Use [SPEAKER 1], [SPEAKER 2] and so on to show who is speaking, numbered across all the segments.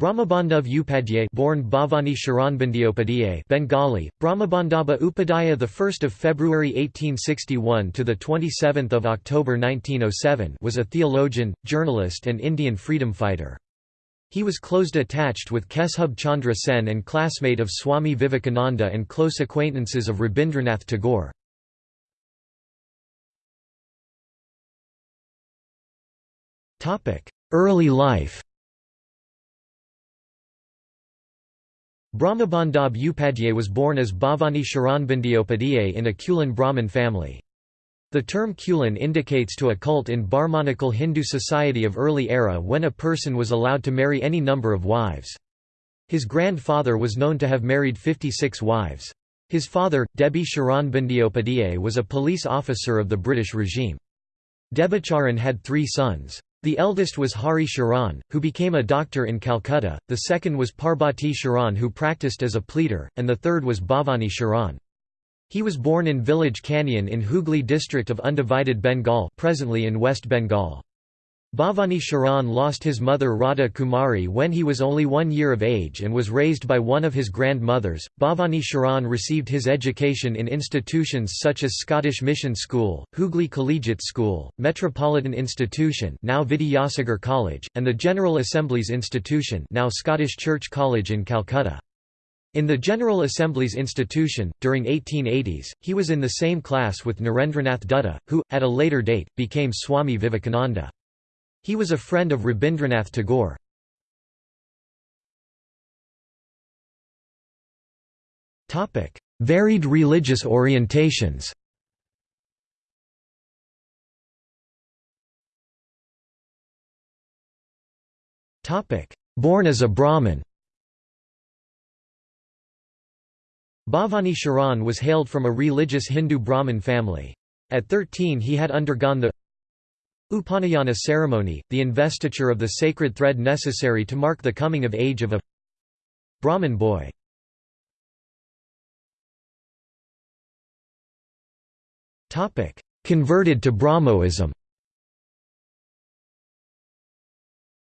[SPEAKER 1] Brahmabandhav Upadhyay born Bhavani Sharanbandiopadhyay Bengali Brahmabandhaba Upadhyaya the 1st of February 1861 to the 27th of October 1907 was a theologian journalist and Indian freedom fighter he was closed attached with Keshub Chandra Sen and classmate of Swami Vivekananda and close acquaintances of Rabindranath Tagore. Early life Brahmabandhab Upadhyay was born as Bhavani Sharanbandiopadhyay in a Kulin Brahmin family. The term Kulin indicates to a cult in Brahmanical Hindu society of early era when a person was allowed to marry any number of wives. His grandfather was known to have married 56 wives. His father, Debi Sharan Bandiopadhyay was a police officer of the British regime. Debacharan had three sons. The eldest was Hari Sharan, who became a doctor in Calcutta, the second was Parbati Sharan who practiced as a pleader, and the third was Bhavani Sharan. He was born in village Kanyan in Hooghly district of undivided Bengal presently in West Bengal. Bhavani Sharan lost his mother Radha Kumari when he was only one year of age and was raised by one of his grandmothers. Bhavani Sharan received his education in institutions such as Scottish Mission School, Hooghly Collegiate School, Metropolitan Institution now Vidyasagar College, and the General Assembly's Institution now Scottish Church College in Calcutta. In the General Assembly's institution, during 1880s, he was in the same class with Narendranath Dutta, who, at a later date, became Swami Vivekananda. He was a friend of Rabindranath Tagore. Varied religious orientations Born as a Brahmin Bhavani Sharan was hailed from a religious Hindu Brahmin family. At 13 he had undergone the Upanayana ceremony, the investiture of the sacred thread necessary to mark the coming of age of a Brahmin boy. Converted to Brahmoism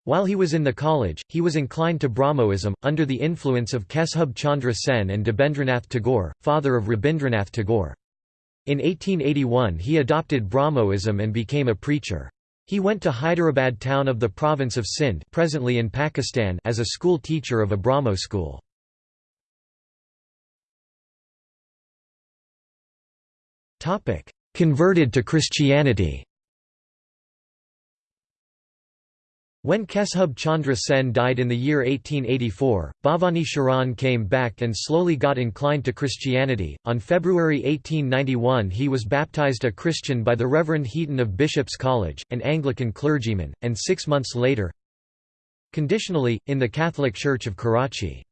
[SPEAKER 1] While he was in the college, he was inclined to Brahmoism, under the influence of Keshub Chandra Sen and Debendranath Tagore, father of Rabindranath Tagore. In 1881 he adopted Brahmoism and became a preacher. He went to Hyderabad town of the province of Sindh presently in Pakistan as a school teacher of a Brahmo school. Converted to Christianity When Keshub Chandra Sen died in the year 1884, Bhavani Sharan came back and slowly got inclined to Christianity. On February 1891, he was baptized a Christian by the Reverend Heaton of Bishop's College, an Anglican clergyman, and six months later, conditionally, in the Catholic Church of Karachi.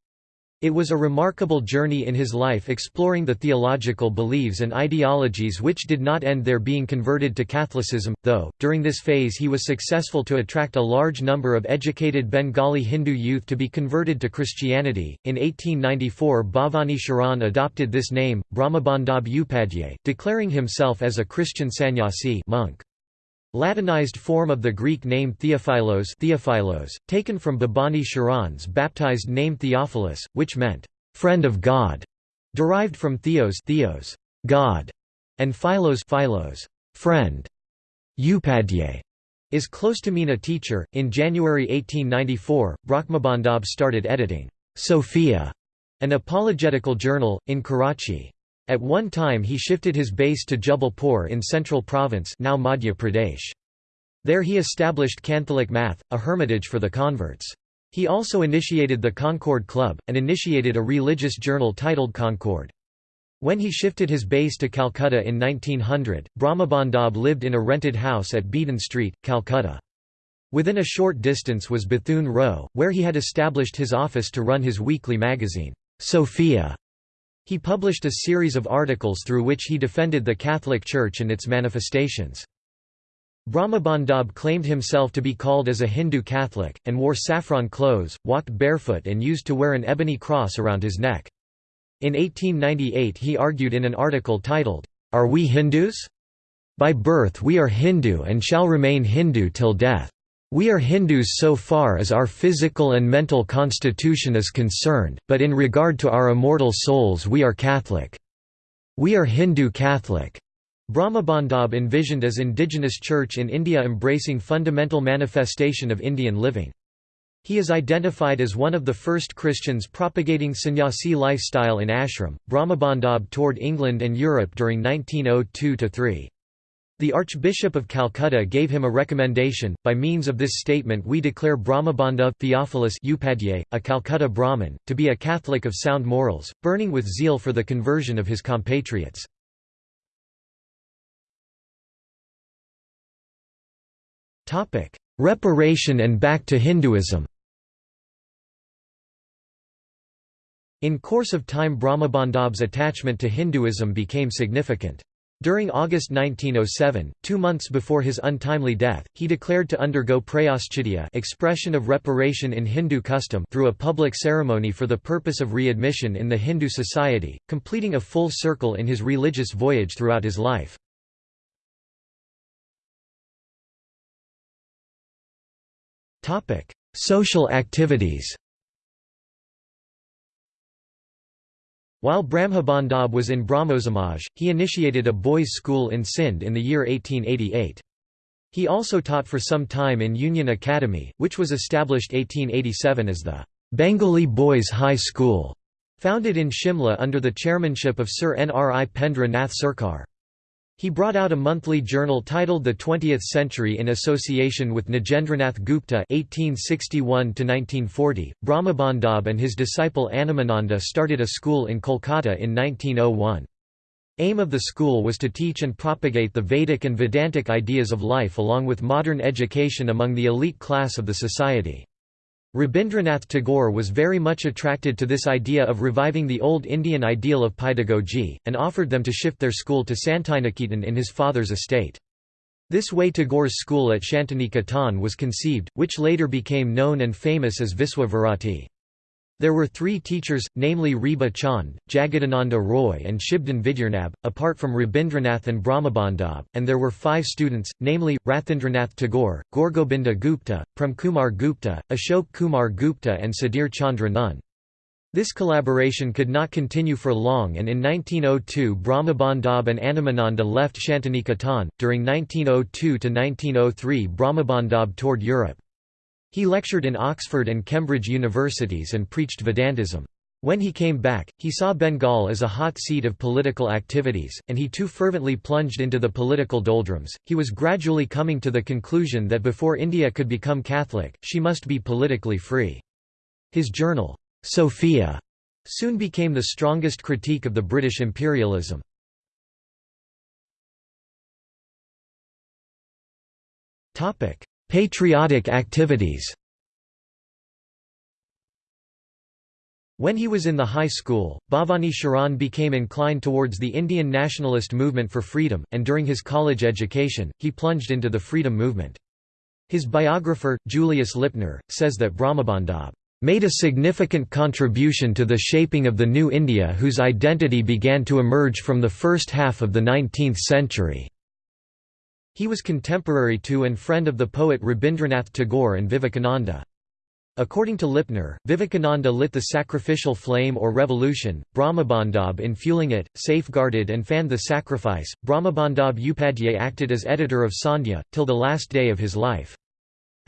[SPEAKER 1] It was a remarkable journey in his life exploring the theological beliefs and ideologies which did not end there being converted to Catholicism, though, during this phase he was successful to attract a large number of educated Bengali Hindu youth to be converted to Christianity. In 1894 Bhavani Sharan adopted this name, Brahmabandhab Upadhyay, declaring himself as a Christian sannyasi monk. Latinized form of the Greek name Theophilos, Theophilos taken from Bhavani Sharan's baptized name Theophilus, which meant, "...friend of God", derived from Theos, Theos God", and Philos, Philos friend. Upadhyay is close to mean a teacher. In January 1894, Brahmabandhab started editing Sophia, an apologetical journal, in Karachi. At one time he shifted his base to Jubalpur in Central Province now Madhya Pradesh. There he established Catholic Math, a hermitage for the converts. He also initiated the Concord Club, and initiated a religious journal titled Concord. When he shifted his base to Calcutta in 1900, Brahmabandhab lived in a rented house at Beedon Street, Calcutta. Within a short distance was Bethune Row, where he had established his office to run his weekly magazine, Sophia. He published a series of articles through which he defended the Catholic Church and its manifestations. Brahmabandhab claimed himself to be called as a Hindu Catholic, and wore saffron clothes, walked barefoot and used to wear an ebony cross around his neck. In 1898 he argued in an article titled, Are We Hindus? By birth we are Hindu and shall remain Hindu till death. We are Hindus so far as our physical and mental constitution is concerned, but in regard to our immortal souls we are Catholic. We are Hindu Catholic. Brahmabandab envisioned as indigenous church in India embracing fundamental manifestation of Indian living. He is identified as one of the first Christians propagating sannyasi lifestyle in ashram. Brahmabandab toured England and Europe during 1902–3. The Archbishop of Calcutta gave him a recommendation, by means of this statement we declare Brahmabandha Theophilus Upadhyay, a Calcutta Brahmin, to be a Catholic of sound morals, burning with zeal for the conversion of his compatriots. Reparation and back to Hinduism In course of time Brahmabandhab's attachment to Hinduism became significant. During August 1907, two months before his untimely death, he declared to undergo prayaschitya expression of reparation in Hindu custom through a public ceremony for the purpose of readmission in the Hindu society, completing a full circle in his religious voyage throughout his life. Social activities While Brahmabandab was in Brahmosamaj, he initiated a boys' school in Sindh in the year 1888. He also taught for some time in Union Academy, which was established 1887 as the Bengali Boys' High School, founded in Shimla under the chairmanship of Sir Nripendra Nath Sarkar. He brought out a monthly journal titled The Twentieth Century in association with Nagendranath Gupta (1861–1940). Brahmabandab and his disciple Animananda started a school in Kolkata in 1901. Aim of the school was to teach and propagate the Vedic and Vedantic ideas of life along with modern education among the elite class of the society. Rabindranath Tagore was very much attracted to this idea of reviving the old Indian ideal of pedagogy, and offered them to shift their school to Santiniketan in his father's estate. This way Tagore's school at Shantiniketan was conceived, which later became known and famous as Viswa Bharati. There were three teachers, namely Reba Chand, Jagadananda Roy and Shibdan Vidyarnab, apart from Rabindranath and Brahmabandab, and there were five students, namely, Rathindranath Tagore, Gorgobinda Gupta, Premkumar Gupta, Ashok Kumar Gupta and Sudhir Chandra Nun. This collaboration could not continue for long and in 1902 Brahmabandab and Animananda left Shantiniketan. During 1902–1903 Brahmabandab toured Europe. He lectured in Oxford and Cambridge universities and preached Vedantism. When he came back, he saw Bengal as a hot seat of political activities, and he too fervently plunged into the political doldrums. He was gradually coming to the conclusion that before India could become Catholic, she must be politically free. His journal, Sophia, soon became the strongest critique of the British imperialism. Patriotic activities When he was in the high school, Bhavani Sharan became inclined towards the Indian nationalist movement for freedom, and during his college education, he plunged into the freedom movement. His biographer, Julius Lipner, says that Brahmabandab made a significant contribution to the shaping of the new India whose identity began to emerge from the first half of the 19th century. He was contemporary to and friend of the poet Rabindranath Tagore and Vivekananda. According to Lipner, Vivekananda lit the sacrificial flame or revolution, Brahmabandab in fueling it, safeguarded and fanned the sacrifice. Brahmabandab Upadhyay acted as editor of Sandhya, till the last day of his life.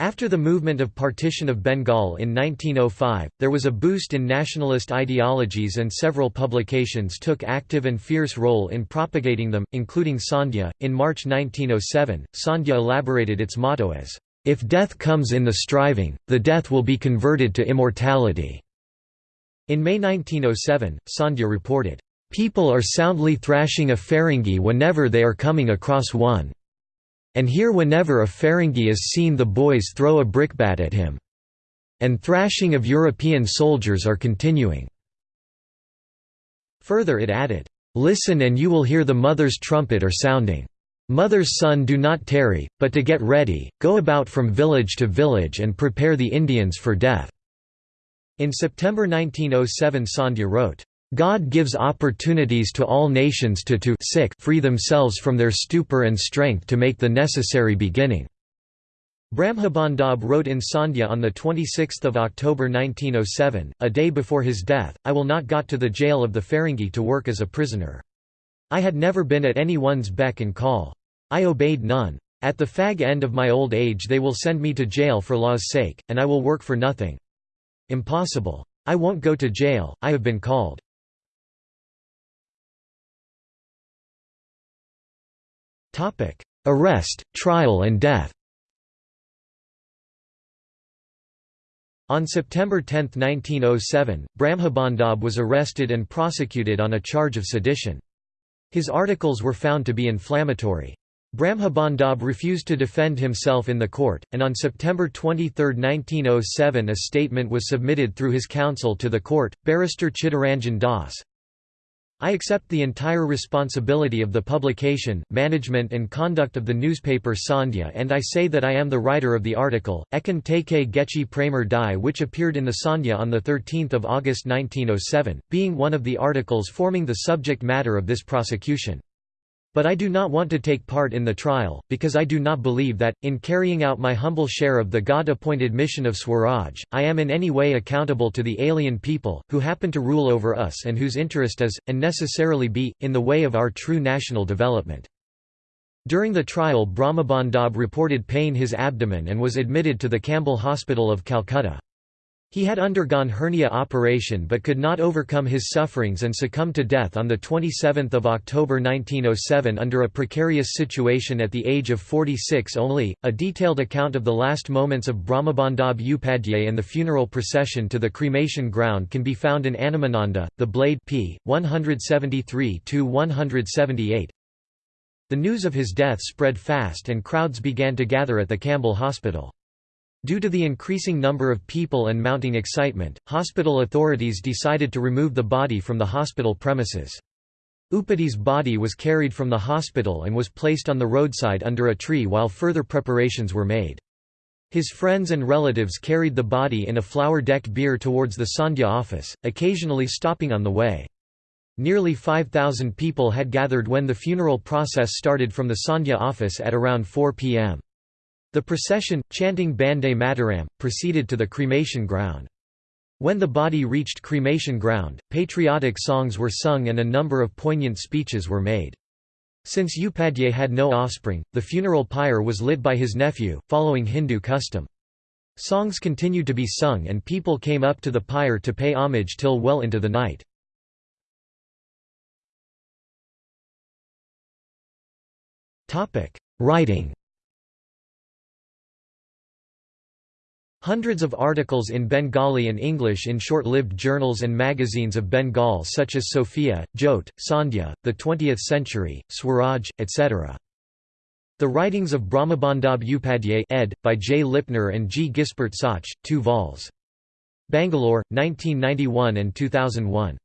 [SPEAKER 1] After the movement of partition of Bengal in 1905, there was a boost in nationalist ideologies and several publications took active and fierce role in propagating them, including Sandhya. In March 1907, Sandhya elaborated its motto as, If death comes in the striving, the death will be converted to immortality. In May 1907, Sandhya reported, People are soundly thrashing a Ferengi whenever they are coming across one. And here whenever a Ferengi is seen the boys throw a brickbat at him. And thrashing of European soldiers are continuing." Further it added, "'Listen and you will hear the mother's trumpet are sounding. Mother's son do not tarry, but to get ready, go about from village to village and prepare the Indians for death." In September 1907 Sandhya wrote, God gives opportunities to all nations to to sick free themselves from their stupor and strength to make the necessary beginning." Brahmabandab wrote in Sandhya on 26 October 1907, a day before his death, I will not got to the jail of the Ferengi to work as a prisoner. I had never been at any one's beck and call. I obeyed none. At the fag end of my old age they will send me to jail for law's sake, and I will work for nothing. Impossible. I won't go to jail, I have been called. Arrest, trial and death On September 10, 1907, Brahmabandab was arrested and prosecuted on a charge of sedition. His articles were found to be inflammatory. Brahmabandab refused to defend himself in the court, and on September 23, 1907 a statement was submitted through his counsel to the court, barrister Chittaranjan Das. I accept the entire responsibility of the publication, management and conduct of the newspaper Sandhya and I say that I am the writer of the article, Ekan Teke Gechi Pramer Dai which appeared in the Sandhya on 13 August 1907, being one of the articles forming the subject matter of this prosecution. But I do not want to take part in the trial, because I do not believe that, in carrying out my humble share of the God-appointed mission of Swaraj, I am in any way accountable to the alien people, who happen to rule over us and whose interest is, and necessarily be, in the way of our true national development. During the trial Brahmabandab reported pain his abdomen and was admitted to the Campbell Hospital of Calcutta. He had undergone hernia operation but could not overcome his sufferings and succumbed to death on 27 October 1907 under a precarious situation at the age of 46 only. A detailed account of the last moments of Brahmabandab Upadhyay and the funeral procession to the cremation ground can be found in Animananda, The Blade p. 173–178. The news of his death spread fast and crowds began to gather at the Campbell Hospital. Due to the increasing number of people and mounting excitement, hospital authorities decided to remove the body from the hospital premises. Upadhyay's body was carried from the hospital and was placed on the roadside under a tree while further preparations were made. His friends and relatives carried the body in a flower-decked bier towards the Sandhya office, occasionally stopping on the way. Nearly 5,000 people had gathered when the funeral process started from the Sandhya office at around 4 p.m. The procession, chanting Bande Mataram, proceeded to the cremation ground. When the body reached cremation ground, patriotic songs were sung and a number of poignant speeches were made. Since Upadhyay had no offspring, the funeral pyre was lit by his nephew, following Hindu custom. Songs continued to be sung and people came up to the pyre to pay homage till well into the night. Writing Hundreds of articles in Bengali and English in short-lived journals and magazines of Bengal such as Sophia, Jyote, Sandhya, The Twentieth Century, Swaraj, etc. The Writings of Brahmabandab Upadhyay ed. by J. Lipner and G. Gispert Sauch, 2 vols. Bangalore, 1991 and 2001.